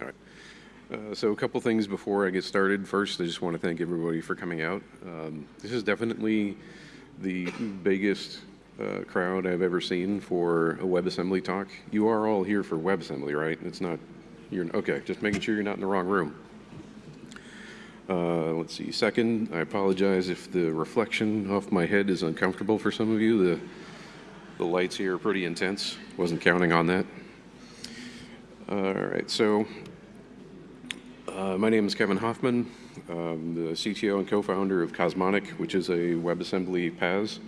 All right. Uh, so a couple things before I get started. First, I just want to thank everybody for coming out. Um, this is definitely the biggest uh, crowd I've ever seen for a WebAssembly talk. You are all here for WebAssembly, right? It's not, you're, okay, just making sure you're not in the wrong room. Uh, let's see, second, I apologize if the reflection off my head is uncomfortable for some of you. The, the lights here are pretty intense. Wasn't counting on that. All right, so uh, my name is Kevin Hoffman. I'm the CTO and co-founder of Cosmonic, which is a WebAssembly PaaS.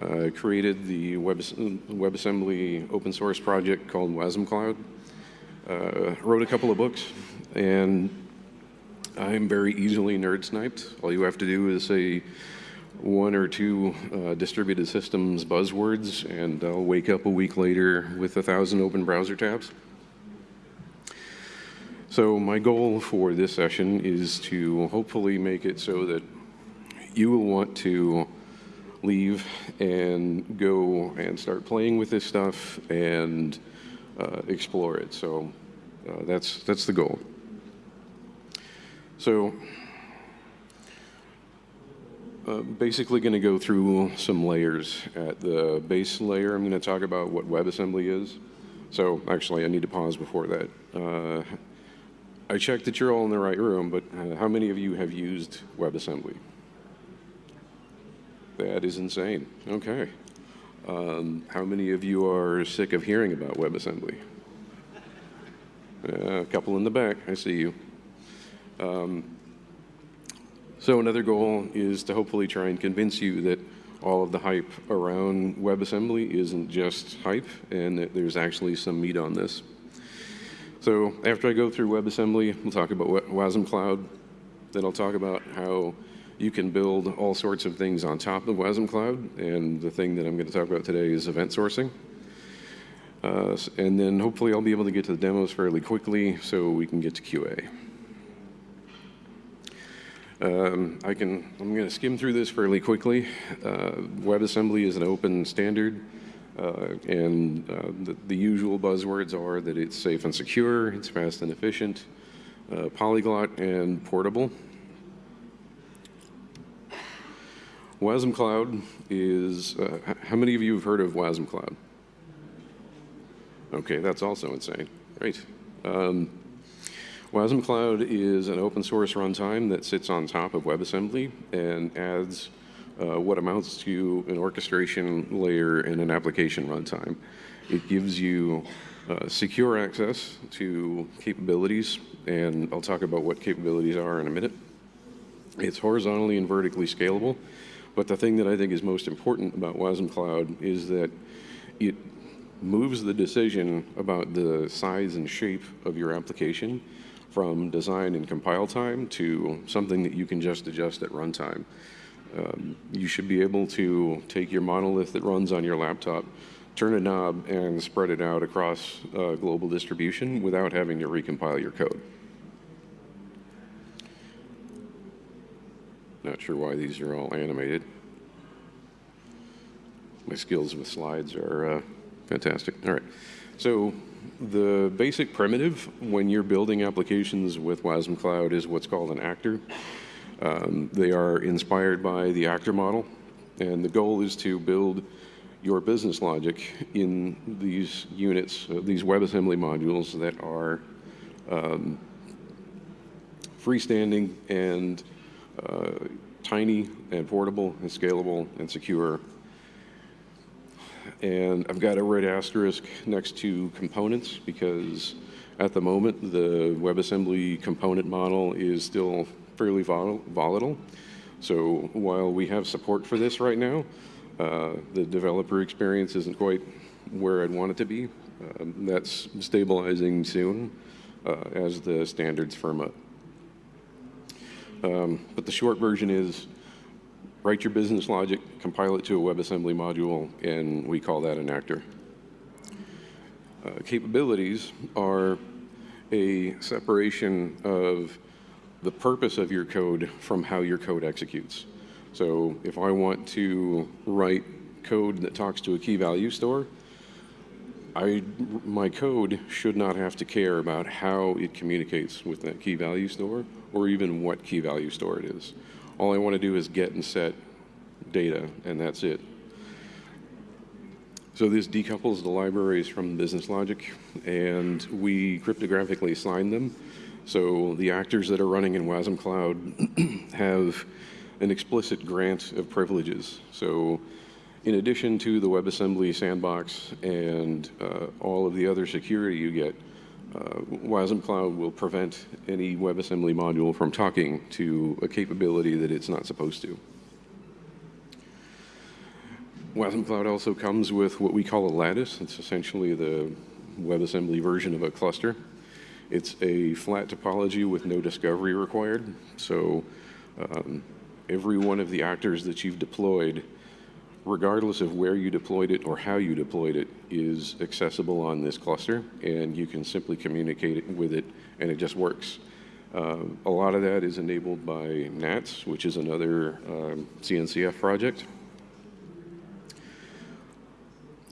Uh, created the Web, WebAssembly open source project called Wasm Cloud. Uh, wrote a couple of books, and I'm very easily nerd sniped. All you have to do is say one or two uh, distributed systems buzzwords, and I'll wake up a week later with a thousand open browser tabs. So my goal for this session is to hopefully make it so that you will want to leave and go and start playing with this stuff and uh, explore it. So uh, that's, that's the goal. So uh, basically going to go through some layers. At the base layer, I'm going to talk about what WebAssembly is. So actually, I need to pause before that. I checked that you're all in the right room, but uh, how many of you have used WebAssembly? That is insane. Okay. Um, how many of you are sick of hearing about WebAssembly? Uh, a couple in the back, I see you. Um, so another goal is to hopefully try and convince you that all of the hype around WebAssembly isn't just hype and that there's actually some meat on this. So after I go through WebAssembly, we'll talk about WASM Cloud. Then I'll talk about how you can build all sorts of things on top of WASM Cloud. And the thing that I'm going to talk about today is event sourcing. Uh, and then hopefully I'll be able to get to the demos fairly quickly so we can get to QA. Um, I can, I'm going to skim through this fairly quickly. Uh, WebAssembly is an open standard. Uh, and uh, the, the, usual buzzwords are that it's safe and secure, it's fast and efficient, uh, polyglot, and portable. WASM Cloud is, uh, how many of you have heard of WASM Cloud? Okay, that's also insane. Great. Um, WASM Cloud is an open source runtime that sits on top of WebAssembly and adds uh, what amounts to an orchestration layer in an application runtime. It gives you uh, secure access to capabilities, and I'll talk about what capabilities are in a minute. It's horizontally and vertically scalable, but the thing that I think is most important about WASM Cloud is that it moves the decision about the size and shape of your application from design and compile time to something that you can just adjust at runtime. Um, you should be able to take your monolith that runs on your laptop, turn a knob, and spread it out across uh, global distribution without having to recompile your code. Not sure why these are all animated. My skills with slides are uh, fantastic. All right. So the basic primitive when you're building applications with WASM Cloud is what's called an actor. Um, they are inspired by the actor model, and the goal is to build your business logic in these units, uh, these WebAssembly modules that are um, freestanding and uh, tiny and portable and scalable and secure. And I've got a red asterisk next to components because at the moment the WebAssembly component model is still fairly volatile. So while we have support for this right now, uh, the developer experience isn't quite where I'd want it to be. Um, that's stabilizing soon uh, as the standards firm up. Um, but the short version is write your business logic, compile it to a WebAssembly module, and we call that an actor. Uh, capabilities are a separation of the purpose of your code from how your code executes. So if I want to write code that talks to a key value store, I, my code should not have to care about how it communicates with that key value store or even what key value store it is. All I want to do is get and set data, and that's it. So this decouples the libraries from business logic, and we cryptographically sign them. So the actors that are running in WASM Cloud have an explicit grant of privileges. So in addition to the WebAssembly sandbox and uh, all of the other security you get, uh, WASM Cloud will prevent any WebAssembly module from talking to a capability that it's not supposed to. WASM Cloud also comes with what we call a lattice. It's essentially the WebAssembly version of a cluster. It's a flat topology with no discovery required. So um, every one of the actors that you've deployed, regardless of where you deployed it or how you deployed it, is accessible on this cluster, and you can simply communicate it with it, and it just works. Uh, a lot of that is enabled by NATS, which is another um, CNCF project.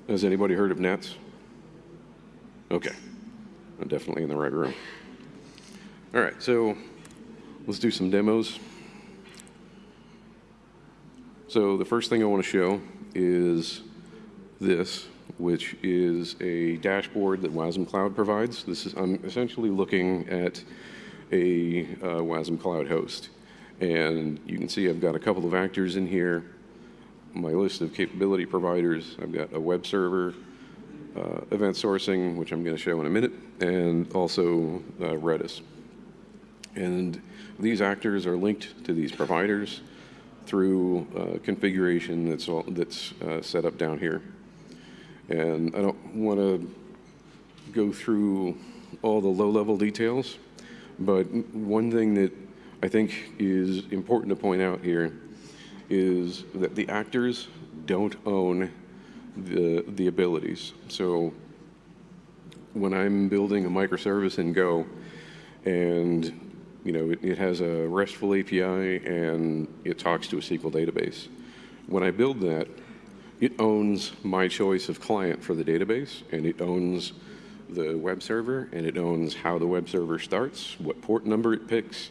Has anybody heard of NATS? Okay, I'm definitely in the right room. All right, so let's do some demos. So the first thing I want to show is this, which is a dashboard that WASM Cloud provides. This is, I'm essentially looking at a uh, WASM Cloud host. And you can see I've got a couple of actors in here, my list of capability providers. I've got a web server, uh, event sourcing, which I'm going to show in a minute, and also uh, Redis. And these actors are linked to these providers through uh, configuration that's, all, that's uh, set up down here. And I don't want to go through all the low-level details, but one thing that I think is important to point out here is that the actors don't own the, the abilities. So when I'm building a microservice in Go and you know, it, it, has a RESTful API and it talks to a SQL database. When I build that, it owns my choice of client for the database and it owns the web server and it owns how the web server starts, what port number it picks.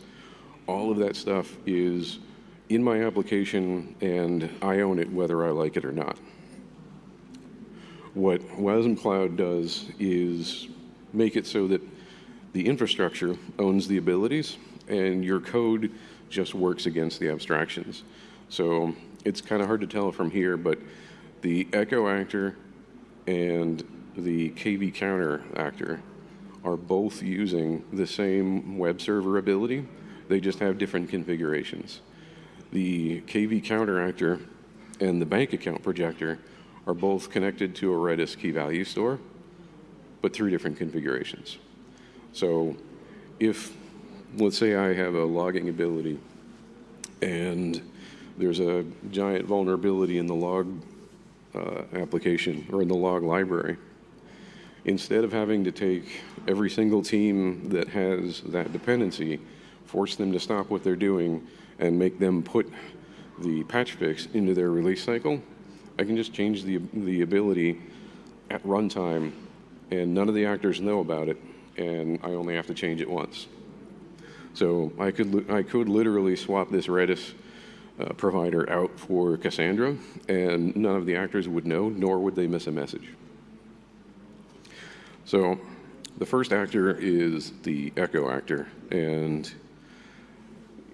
All of that stuff is in my application and I own it whether I like it or not. What WASM Cloud does is make it so that the infrastructure owns the abilities, and your code just works against the abstractions. So it's kind of hard to tell from here, but the echo actor and the KV counter actor are both using the same web server ability. They just have different configurations. The KV counter actor and the bank account projector are both connected to a Redis key value store, but through different configurations. So if, let's say I have a logging ability and there's a giant vulnerability in the log uh, application or in the log library, instead of having to take every single team that has that dependency, force them to stop what they're doing and make them put the patch fix into their release cycle, I can just change the, the ability at runtime and none of the actors know about it and I only have to change it once. So I could, I could literally swap this Redis uh, provider out for Cassandra, and none of the actors would know, nor would they miss a message. So the first actor is the echo actor, and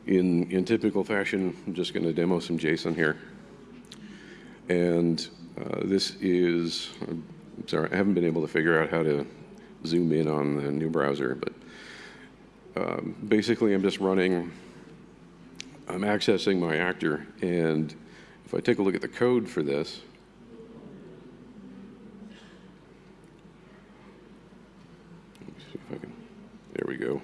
in, in typical fashion, I'm just going to demo some JSON here. And uh, this is, I'm sorry, I haven't been able to figure out how to zoom in on the new browser, but um, basically I'm just running, I'm accessing my actor, and if I take a look at the code for this, there we go.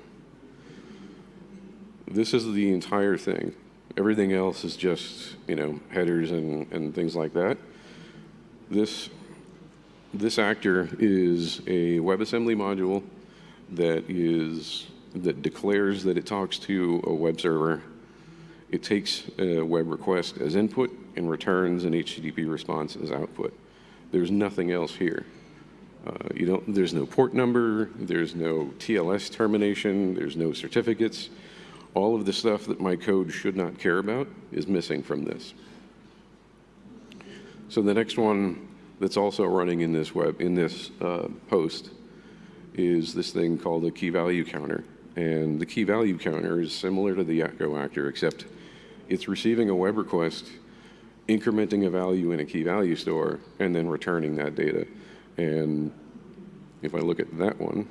This is the entire thing. Everything else is just, you know, headers and, and things like that. This this actor is a WebAssembly module that is that declares that it talks to a web server. It takes a web request as input and returns an HTTP response as output. There's nothing else here. Uh, you don't, there's no port number, there's no TLS termination, there's no certificates. All of the stuff that my code should not care about is missing from this. So the next one that's also running in this web, in this uh, host is this thing called a key value counter. And the key value counter is similar to the Echo actor, except it's receiving a web request, incrementing a value in a key value store, and then returning that data. And if I look at that one,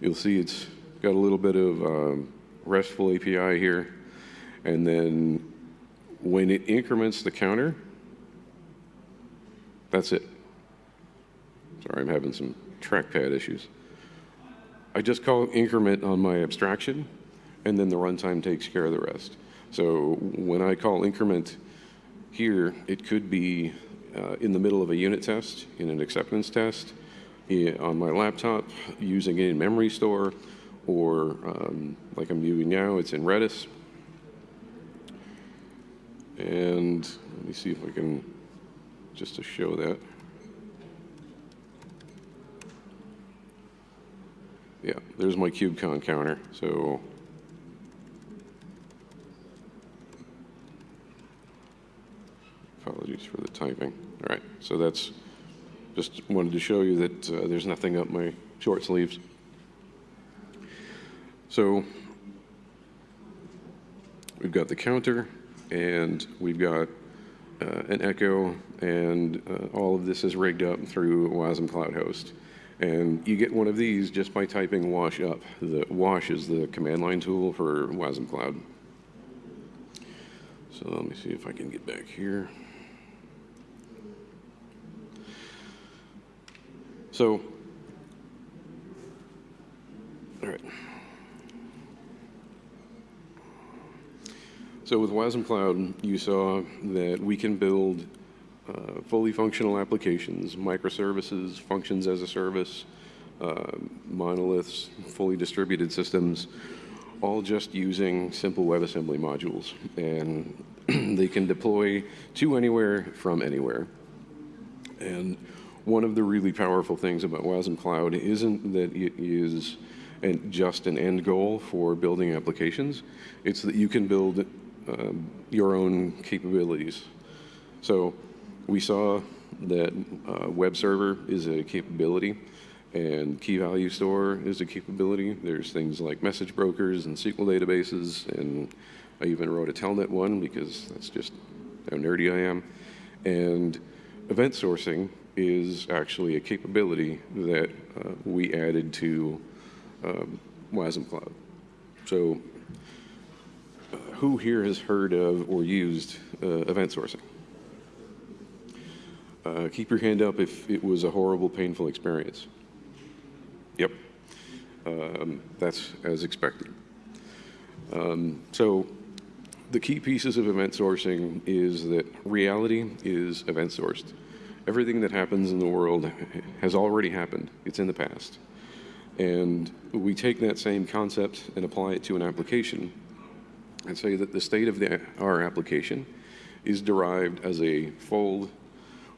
you'll see it's got a little bit of um, RESTful API here. And then when it increments the counter, that's it. Sorry, I'm having some trackpad issues. I just call increment on my abstraction, and then the runtime takes care of the rest. So when I call increment here, it could be uh, in the middle of a unit test, in an acceptance test, on my laptop, using it in memory store, or um, like I'm doing now, it's in Redis. And let me see if I can, just to show that. Yeah, there's my KubeCon counter. So apologies for the typing. All right, so that's just wanted to show you that uh, there's nothing up my short sleeves. So we've got the counter and we've got uh, an echo and uh, all of this is rigged up through WASM Cloud Host. And you get one of these just by typing wash up. The wash is the command line tool for WASM Cloud. So let me see if I can get back here. So, all right. So with WASM Cloud, you saw that we can build uh, fully functional applications, microservices, functions as a service, uh, monoliths, fully distributed systems, all just using simple WebAssembly modules. And they can deploy to anywhere from anywhere. And one of the really powerful things about WASM Cloud isn't that it is an, just an end goal for building applications. It's that you can build um, your own capabilities. So we saw that uh, web server is a capability and key value store is a capability. There's things like message brokers and SQL databases, and I even wrote a Telnet one because that's just how nerdy I am. And event sourcing is actually a capability that uh, we added to um, WASM Cloud. So uh, who here has heard of or used uh, event sourcing? Uh, keep your hand up if it was a horrible, painful experience. Yep, um, that's as expected. Um, so the key pieces of event sourcing is that reality is event sourced. Everything that happens in the world has already happened. It's in the past. And we take that same concept and apply it to an application and say that the state of the, our application is derived as a fold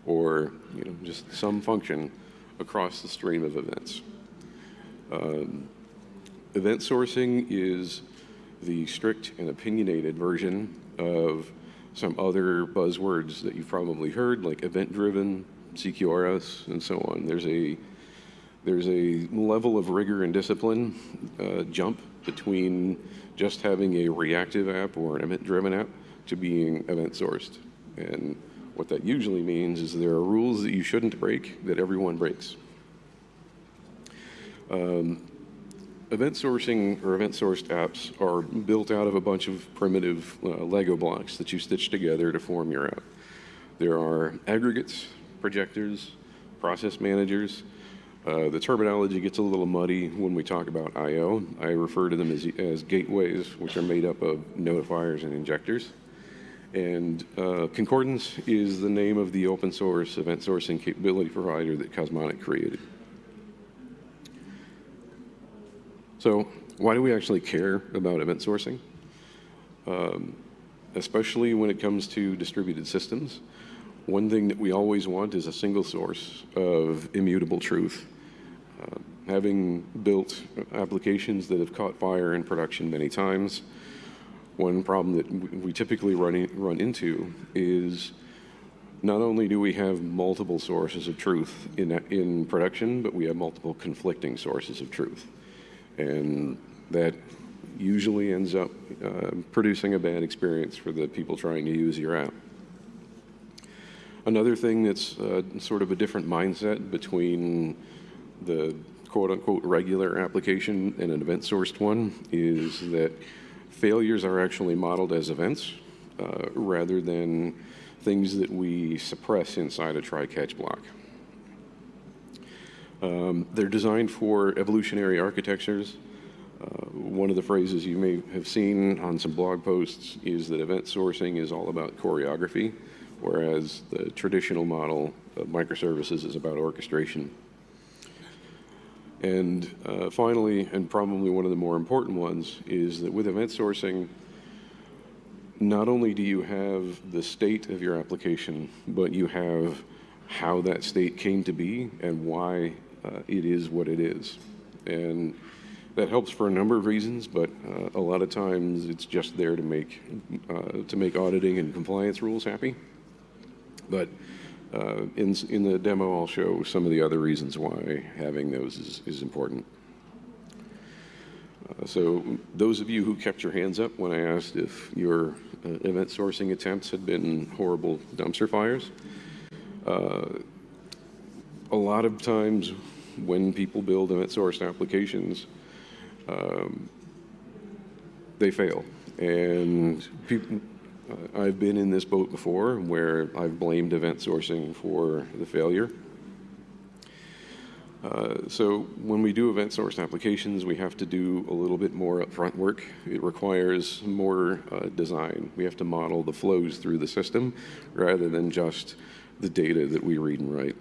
or you know, just some function across the stream of events. Um, event sourcing is the strict and opinionated version of some other buzzwords that you've probably heard, like event-driven, CQRS, and so on. There's a there's a level of rigor and discipline uh, jump between just having a reactive app or an event-driven app to being event-sourced. And what that usually means is there are rules that you shouldn't break that everyone breaks. Um, event sourcing or event sourced apps are built out of a bunch of primitive uh, Lego blocks that you stitch together to form your app. There are aggregates, projectors, process managers. Uh, the terminology gets a little muddy when we talk about I.O. I refer to them as, as gateways, which are made up of notifiers and injectors. And uh, Concordance is the name of the open source event sourcing capability provider that Cosmonic created. So why do we actually care about event sourcing? Um, especially when it comes to distributed systems. one thing that we always want is a single source of immutable truth. Uh, having built applications that have caught fire in production many times, one problem that we typically run, in, run into is not only do we have multiple sources of truth in, in production, but we have multiple conflicting sources of truth. And that usually ends up uh, producing a bad experience for the people trying to use your app. Another thing that's uh, sort of a different mindset between the quote-unquote regular application and an event-sourced one is that failures are actually modeled as events uh, rather than things that we suppress inside a try-catch block. Um, they're designed for evolutionary architectures. Uh, one of the phrases you may have seen on some blog posts is that event sourcing is all about choreography, whereas the traditional model of microservices is about orchestration. And uh, finally, and probably one of the more important ones, is that with event sourcing, not only do you have the state of your application, but you have how that state came to be and why it is what it is. And that helps for a number of reasons, but uh, a lot of times it's just there to make, uh, to make auditing and compliance rules happy. But uh, in, in the demo, I'll show some of the other reasons why having those is, is important. Uh, so those of you who kept your hands up when I asked if your uh, event sourcing attempts had been horrible dumpster fires, uh, a lot of times when people build event sourced applications, um, they fail. And people, uh, I've been in this boat before where I've blamed event sourcing for the failure. Uh, so when we do event sourced applications, we have to do a little bit more upfront work. It requires more uh, design. We have to model the flows through the system rather than just the data that we read and write.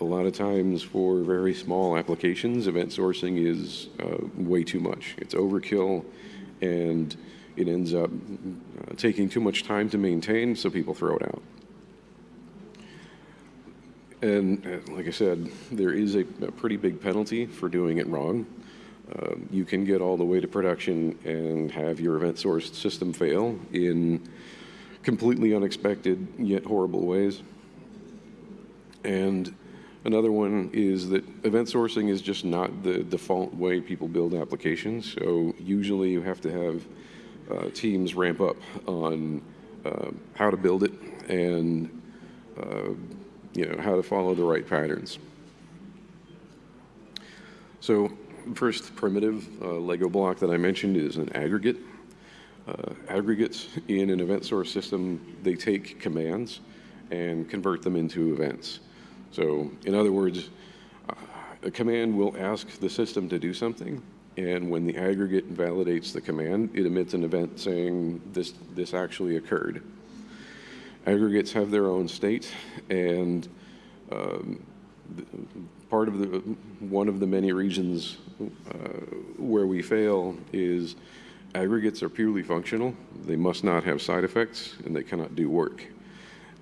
A lot of times for very small applications, event sourcing is uh, way too much. It's overkill and it ends up uh, taking too much time to maintain, so people throw it out. And uh, like I said, there is a, a, pretty big penalty for doing it wrong. Uh, you can get all the way to production and have your event sourced system fail in completely unexpected yet horrible ways. And another one is that event sourcing is just not the default way people build applications. So usually you have to have uh, teams ramp up on uh, how to build it and uh, you know, how to follow the right patterns. So first primitive uh, Lego block that I mentioned is an aggregate. Uh, aggregates in an event source system, they take commands and convert them into events. So in other words, uh, a command will ask the system to do something, and when the aggregate validates the command, it emits an event saying this, this actually occurred. Aggregates have their own state, and um, part of the one of the many reasons uh, where we fail is aggregates are purely functional. They must not have side effects, and they cannot do work.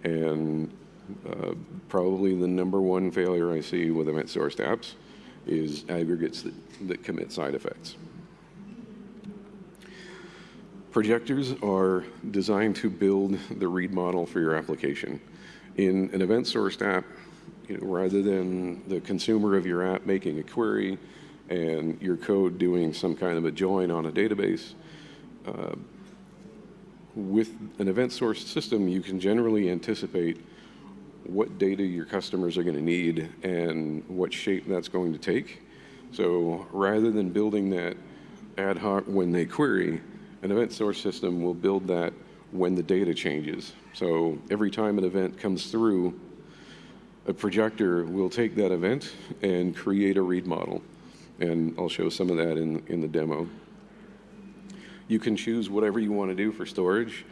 And uh, probably the number one failure I see with event-sourced apps is aggregates that, that commit side effects. Projectors are designed to build the read model for your application. In an event-sourced app, you know, rather than the consumer of your app making a query and your code doing some kind of a join on a database, uh, with an event-sourced system, you can generally anticipate what data your customers are going to need and what shape that's going to take. So rather than building that ad hoc when they query, an event source system will build that when the data changes. So every time an event comes through, a projector will take that event and create a read model. And I'll show some of that in, in the demo. You can choose whatever you want to do for storage.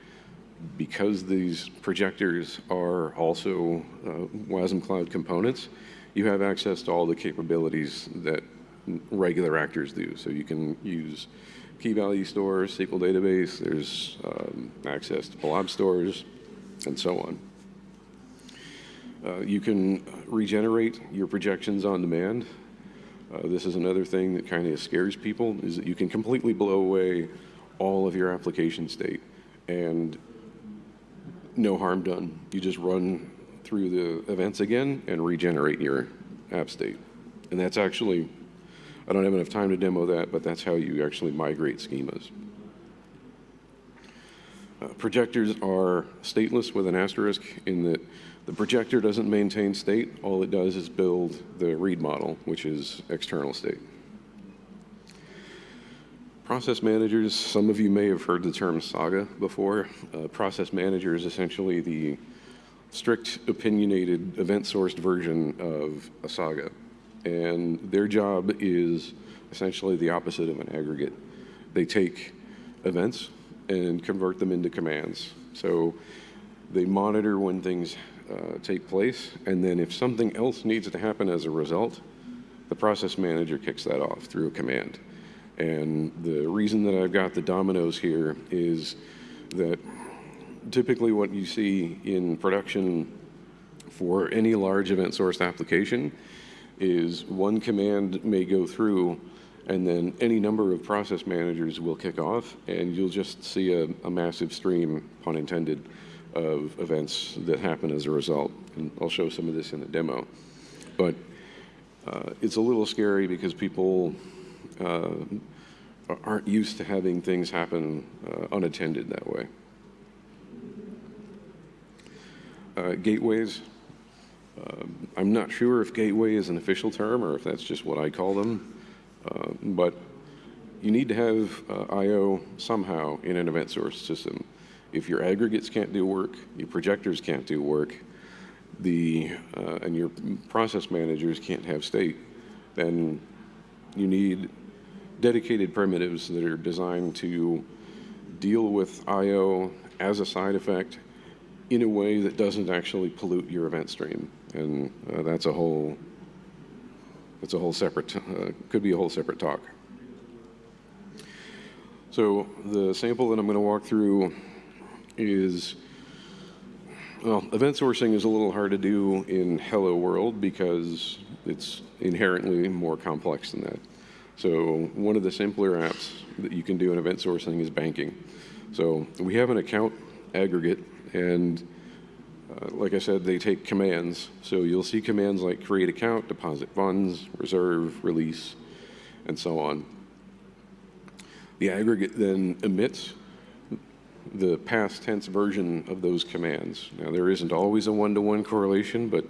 Because these projectors are also uh, WASM Cloud components, you have access to all the capabilities that regular actors do. So you can use key value stores, SQL database, there's um, access to blob stores, and so on. Uh, You can regenerate your projections on demand. Uh, This is another thing that kind of scares people, is that you can completely blow away all of your application state and no harm done. You just run through the events again and regenerate your app state. And that's actually, I don't have enough time to demo that, but that's how you actually migrate schemas. Uh, projectors are stateless with an asterisk in that the projector doesn't maintain state. All it does is build the read model, which is external state. Process managers, some of you may have heard the term Saga before. Uh, process manager is essentially the strict opinionated event-sourced version of a Saga. And their job is essentially the opposite of an aggregate. They take events and convert them into commands. So they monitor when things uh, take place, and then if something else needs to happen as a result, the process manager kicks that off through a command. And the reason that I've got the dominoes here is that typically what you see in production for any large event sourced application is one command may go through and then any number of process managers will kick off and you'll just see a, a massive stream, pun intended, of events that happen as a result. And I'll show some of this in the demo. But uh, it's a little scary because people uh, aren't used to having things happen uh, unattended that way. Uh, gateways. Um, I'm not sure if gateway is an official term or if that's just what I call them, uh, but you need to have uh, I.O. somehow in an event source system. If your aggregates can't do work, your projectors can't do work, the, uh, and your process managers can't have state, then you need dedicated primitives that are designed to deal with I.O. as a side effect in a way that doesn't actually pollute your event stream. And uh, that's a whole, that's a whole separate, uh, could be a whole separate talk. So the sample that I'm going to walk through is, well, event sourcing is a little hard to do in Hello World because it's inherently more complex than that. So one of the simpler apps that you can do in event sourcing is banking. So we have an account aggregate and uh, like I said, they take commands. So you'll see commands like create account, deposit funds, reserve, release, and so on. The aggregate then emits the past tense version of those commands. Now there isn't always a one-to-one -one correlation, but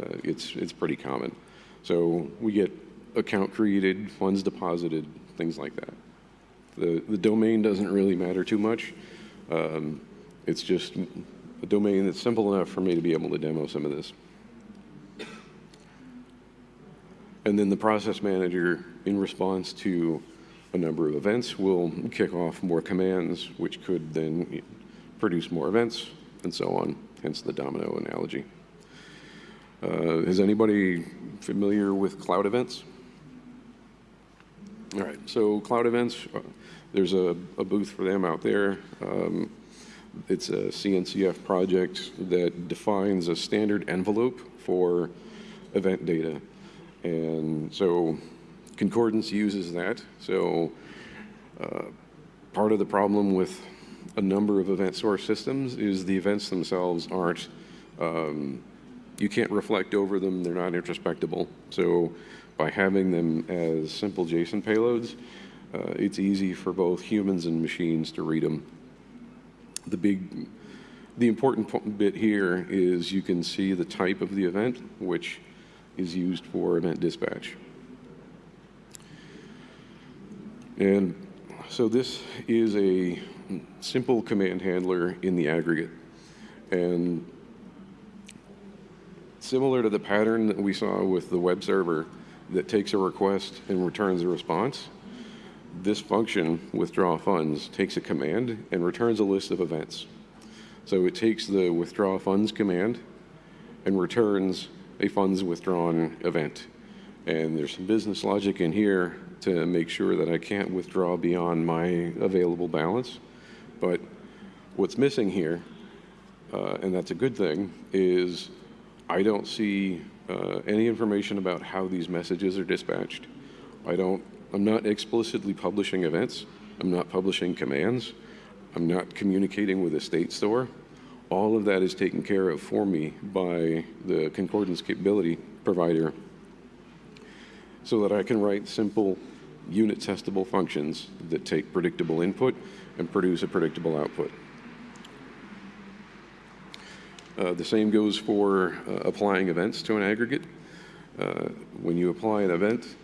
uh, it's, it's pretty common. So we get account created, funds deposited, things like that. The, the domain doesn't really matter too much. Um, it's just a domain that's simple enough for me to be able to demo some of this. And then the process manager, in response to a number of events, will kick off more commands, which could then produce more events, and so on, hence the domino analogy. Uh, is anybody familiar with cloud events? All right, so cloud events, uh, there's a, a, booth for them out there. Um, it's a CNCF project that defines a standard envelope for event data. And so Concordance uses that. So uh, part of the problem with a number of event source systems is the events themselves aren't, um, you can't reflect over them, they're not introspectable. So by having them as simple JSON payloads, uh, it's easy for both humans and machines to read them. The big, the important bit here is you can see the type of the event, which is used for event dispatch. And so this is a simple command handler in the aggregate. And similar to the pattern that we saw with the web server that takes a request and returns a response, this function, withdraw funds, takes a command and returns a list of events. So it takes the withdraw funds command and returns a funds withdrawn event. And there's some business logic in here to make sure that I can't withdraw beyond my available balance. But what's missing here, uh, and that's a good thing, is I don't see uh, any information about how these messages are dispatched. I don't, I'm not explicitly publishing events. I'm not publishing commands. I'm not communicating with a state store. All of that is taken care of for me by the concordance capability provider so that I can write simple unit testable functions that take predictable input and produce a predictable output. Uh, the same goes for uh, applying events to an aggregate. Uh, when you apply an event,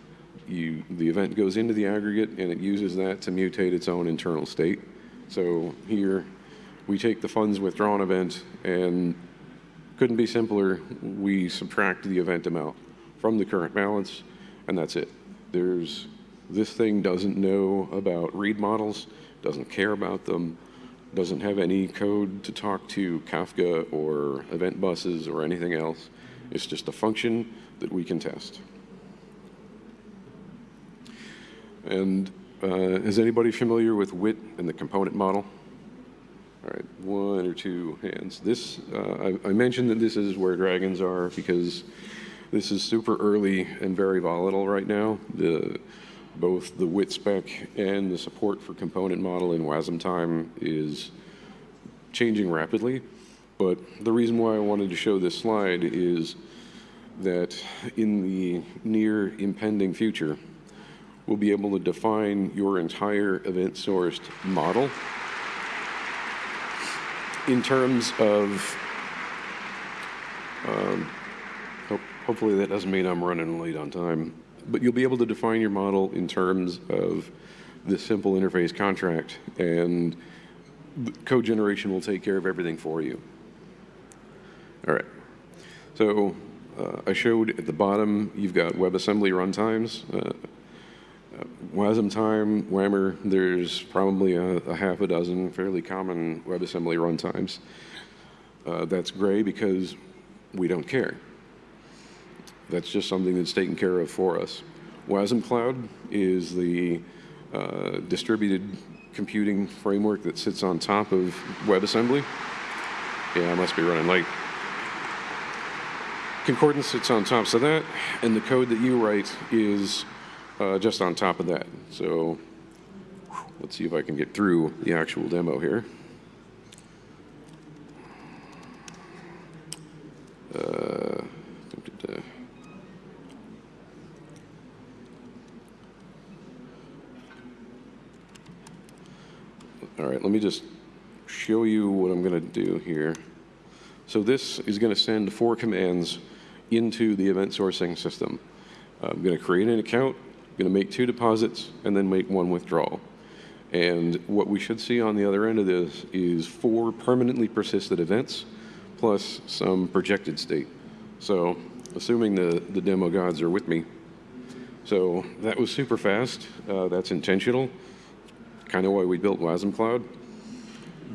you, the event goes into the aggregate and it uses that to mutate its own internal state. So here, we take the funds withdrawn event and couldn't be simpler, we subtract the event amount from the current balance and that's it. There's, this thing doesn't know about read models, doesn't care about them, doesn't have any code to talk to Kafka or event buses or anything else. It's just a function that we can test. And uh, is anybody familiar with WIT and the component model? All right, one or two hands. This, uh, I, I, mentioned that this is where dragons are because this is super early and very volatile right now. The, both the WIT spec and the support for component model in Wasmtime is changing rapidly. But the reason why I wanted to show this slide is that in the near impending future, we'll be able to define your entire event-sourced model in terms of, um, ho hopefully that doesn't mean I'm running late on time, but you'll be able to define your model in terms of this simple interface contract and code generation will take care of everything for you. All right. So uh, I showed at the bottom, you've got WebAssembly runtimes. Uh, uh, Wasmtime, WAMR, there's probably a, a, half a dozen fairly common WebAssembly runtimes. Uh, that's gray because we don't care. That's just something that's taken care of for us. WASM Cloud is the uh, distributed computing framework that sits on top of WebAssembly. Yeah, I must be running late. Concordance sits on top of that, and the code that you write is uh, just on top of that. So let's see if I can get through the actual demo here. Uh, All right, let me just show you what I'm going to do here. So this is going to send four commands into the event sourcing system. I'm going to create an account, going to make two deposits, and then make one withdrawal. And what we should see on the other end of this is four permanently persisted events plus some projected state. So assuming the, the demo gods are with me. So that was super fast. Uh, that's intentional kind of why we built WASM Cloud.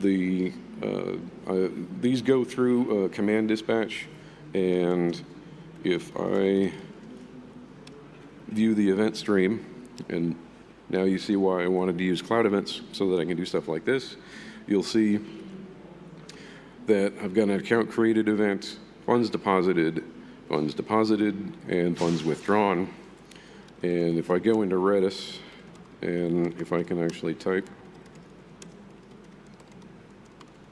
The, uh, uh, these go through command dispatch, and if I view the event stream, and now you see why I wanted to use cloud events so that I can do stuff like this, you'll see that I've got an account created event, funds deposited, funds deposited, and funds withdrawn. And if I go into Redis, and if I can actually type.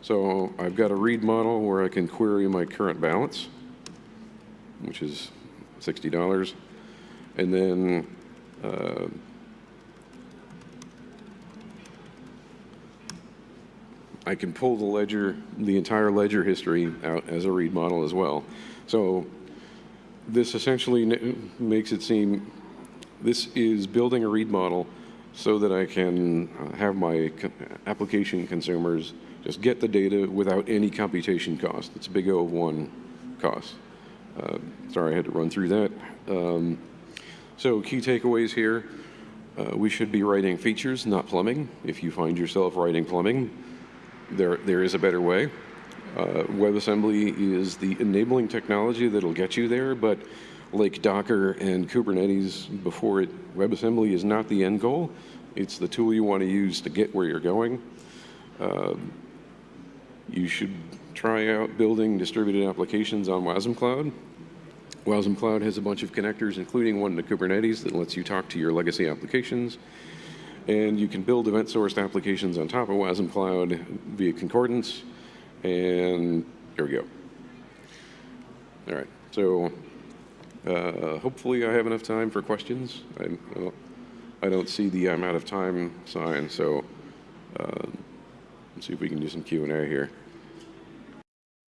So I've got a read model where I can query my current balance, which is $60. And then uh, I can pull the ledger, the entire ledger history out as a read model as well. So this essentially makes it seem, this is building a read model so that I can uh, have my application consumers just get the data without any computation cost. It's a big O of one cost. Uh, sorry, I had to run through that. Um, so key takeaways here. Uh, we should be writing features, not plumbing. If you find yourself writing plumbing, there, there is a better way. Uh, WebAssembly is the enabling technology that'll get you there, but like Docker and Kubernetes before it, WebAssembly is not the end goal. It's the tool you want to use to get where you're going. Uh, you should try out building distributed applications on Wasm Cloud. Wasm Cloud has a bunch of connectors, including one to Kubernetes that lets you talk to your legacy applications. And you can build event-sourced applications on top of Wasm Cloud via concordance. And here we go. All right, so uh, hopefully I have enough time for questions. I, I, don't, I don't see the I'm out of time sign, so uh, let's see if we can do some Q&A here.